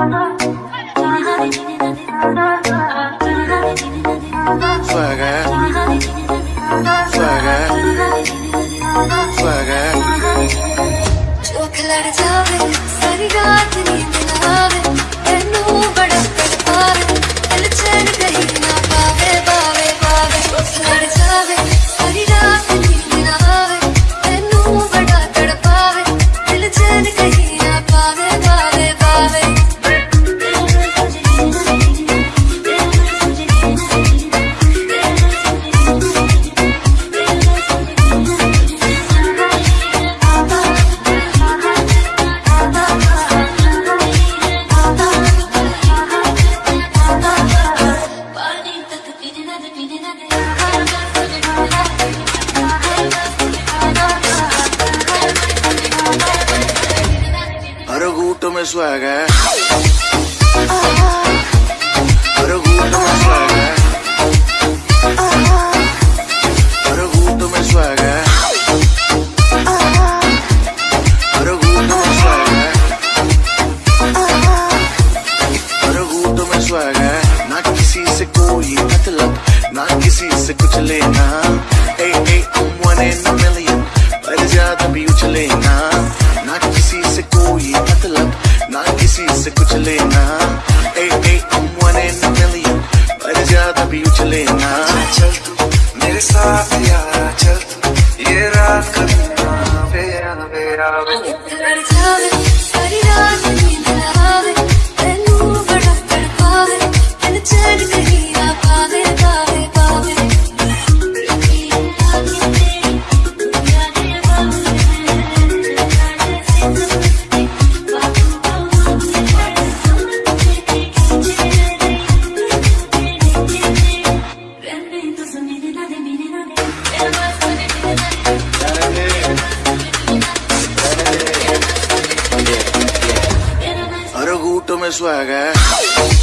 Swagger. Swagger. Swagger. हर घूट में swag है। हर में स्वैग है। ना किसी से कुछ लेना। पर ज़्यादा भी उछलेना ना किसी से कोई मतलब ना किसी से कुछ लेना। ए ए million, पर ज़्यादा भी उछलेना हर घूट में स्वैग है।